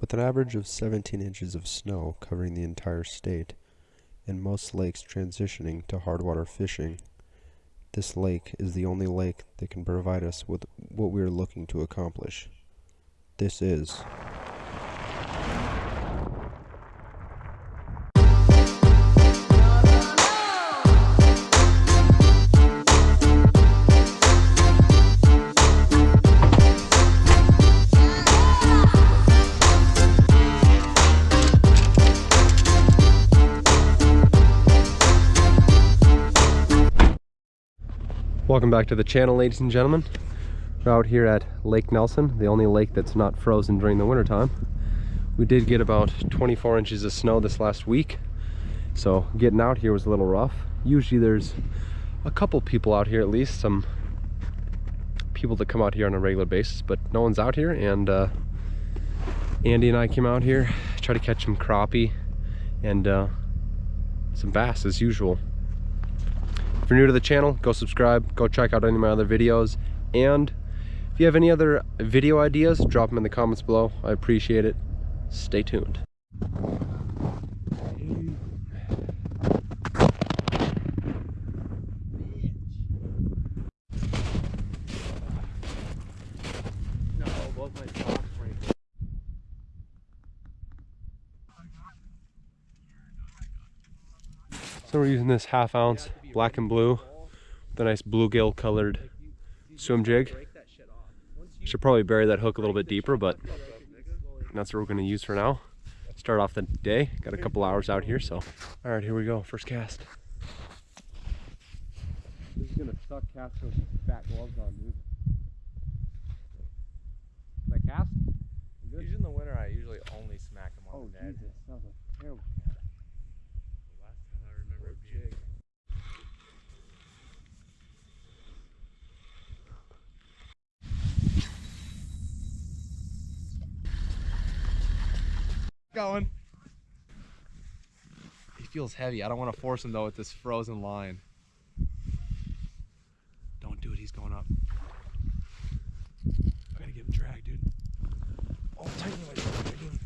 With an average of 17 inches of snow covering the entire state, and most lakes transitioning to hardwater fishing, this lake is the only lake that can provide us with what we are looking to accomplish. This is Welcome back to the channel, ladies and gentlemen. We're out here at Lake Nelson, the only lake that's not frozen during the wintertime. We did get about 24 inches of snow this last week, so getting out here was a little rough. Usually there's a couple people out here at least, some people that come out here on a regular basis, but no one's out here, and uh, Andy and I came out here, try to catch some crappie and uh, some bass as usual. If you're new to the channel, go subscribe, go check out any of my other videos, and if you have any other video ideas, drop them in the comments below. I appreciate it. Stay tuned. So we're using this half ounce black and blue with a nice bluegill colored swim jig. Should probably bury that hook a little bit deeper, but that's what we're gonna use for now. Start off the day, got a couple hours out here, so. All right, here we go, first cast. This is gonna suck cast those fat gloves on, dude. That cast? Usually in the winter, I usually only smack them on Oh, the Ned. Jesus, that was a terrible Last time I remember jig. Going. He feels heavy. I don't want to force him though with this frozen line. Don't do it. He's going up. I gotta give him drag, dude. Oh, tighten my tighten.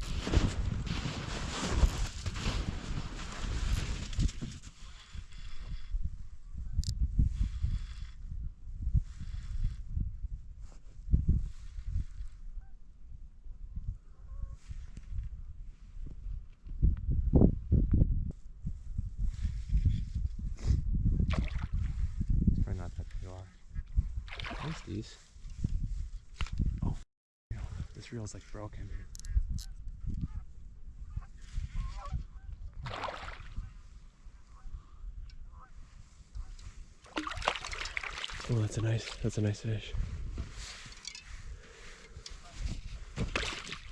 It's probably not that big At least these. Oh, this reel's like broken. Oh, that's a nice, that's a nice fish.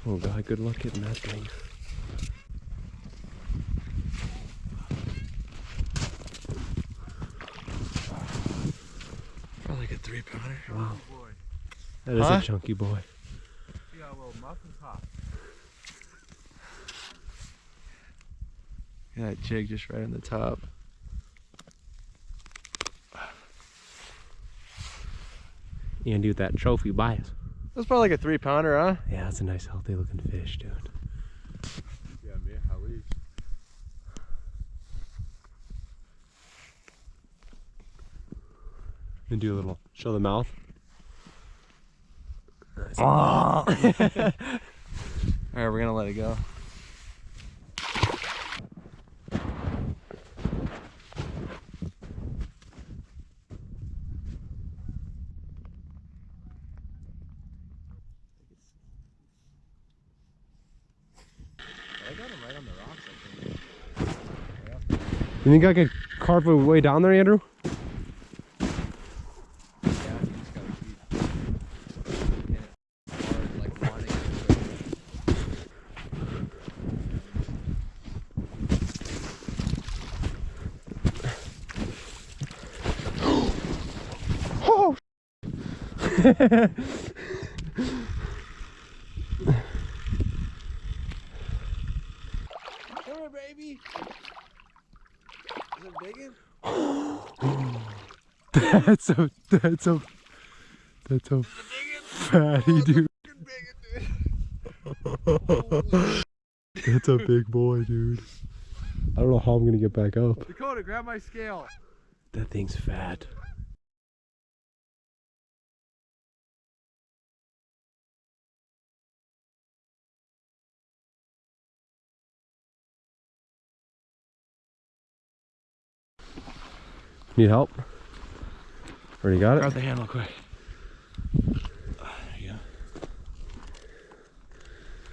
Oh god, good luck getting that thing. Like a three pounder. Wow. Oh, that is Huh? a chunky boy. You got a little muffin top. Yeah, that jig just right on the top. Andy with that trophy bias. That's probably like a three pounder, huh? Yeah, that's a nice healthy looking fish, dude. Yeah, me, at least. And do a little, show the mouth. Nice. All right, we're gonna let it go. I right on the rocks, I think. You think I could carve it way down there, Andrew? Yeah, you just gotta keep in it hard, like wanting it. Come here, baby. Is it big? that's so, that's so, That's a fatty oh, dude. That's a big boy, dude. I don't know how I'm gonna get back up. Dakota, grab my scale. That thing's fat. Need help? Already got it? Grab the handle quick. There you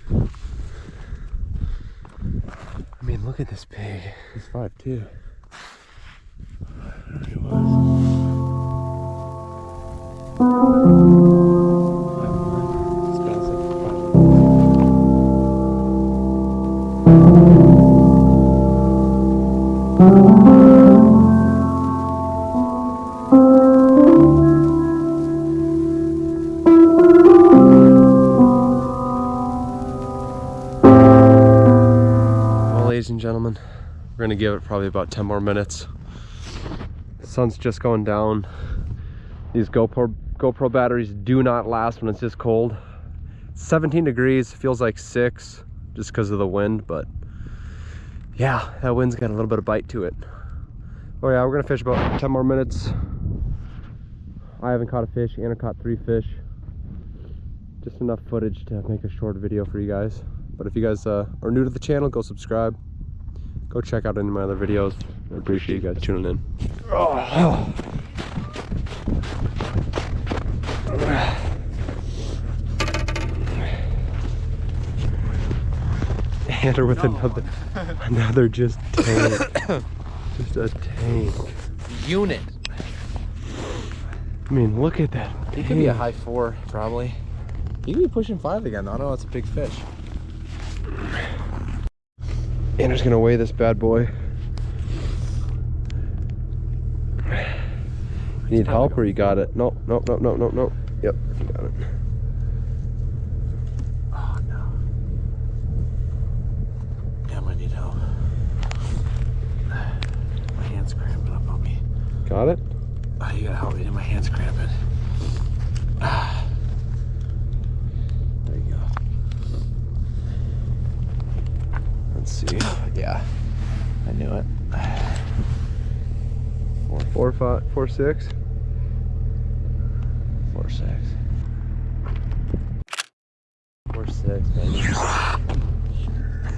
go. I mean, look at this pig. He's five two. He was. Ladies and gentlemen, we're gonna give it probably about 10 more minutes. Sun's just going down. These GoPro GoPro batteries do not last when it's this cold. 17 degrees, feels like six, just because of the wind, but yeah, that wind's got a little bit of bite to it. Oh yeah, we're gonna fish about 10 more minutes. I haven't caught a fish, Anna caught three fish. Just enough footage to make a short video for you guys. But if you guys uh, are new to the channel, go subscribe. Go check out any of my other videos. I appreciate you guys tuning in. Enter with another, another just tank. just a tank. Unit. I mean, look at that. He could be a high four, probably. He could be pushing five again. though. I know it's a big fish. Andrew's gonna weigh this bad boy. You need help or you got it? Nope, nope, nope, nope, nope, nope. Yep, you got it. Oh no. Yeah, I need help. My hand's cramping up on me. Got it? Oh, you gotta help me. My hand's cramping. Ah. There you go. Let's see. Yeah, I knew it. Four, Four, five, four, six. four, six. Four, six, baby.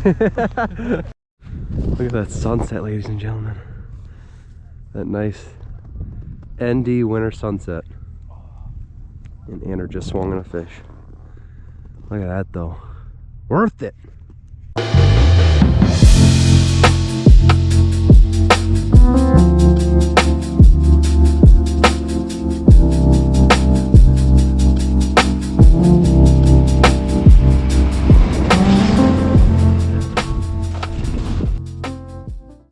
Look at that sunset, ladies and gentlemen. That nice ND winter sunset. And Andrew just swung on a fish. Look at that though. Worth it.